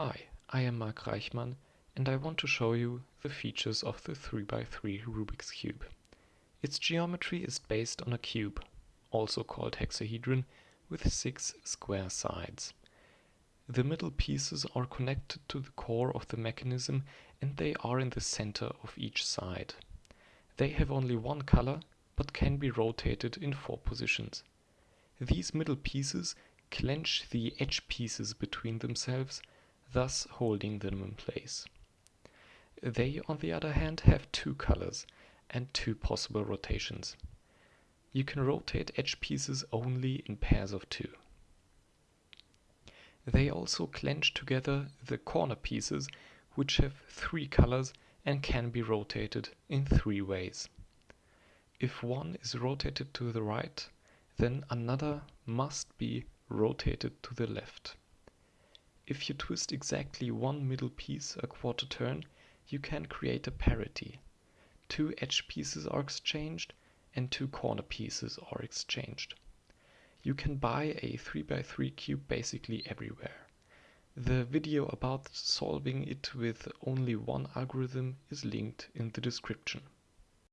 Hi, I am Mark Reichmann and I want to show you the features of the 3x3 Rubik's Cube. Its geometry is based on a cube, also called hexahedron, with six square sides. The middle pieces are connected to the core of the mechanism and they are in the center of each side. They have only one color but can be rotated in four positions. These middle pieces clench the edge pieces between themselves thus holding them in place. They, on the other hand, have two colors and two possible rotations. You can rotate edge pieces only in pairs of two. They also clench together the corner pieces, which have three colors and can be rotated in three ways. If one is rotated to the right, then another must be rotated to the left. If you twist exactly one middle piece a quarter turn, you can create a parity. Two edge pieces are exchanged and two corner pieces are exchanged. You can buy a 3x3 cube basically everywhere. The video about solving it with only one algorithm is linked in the description.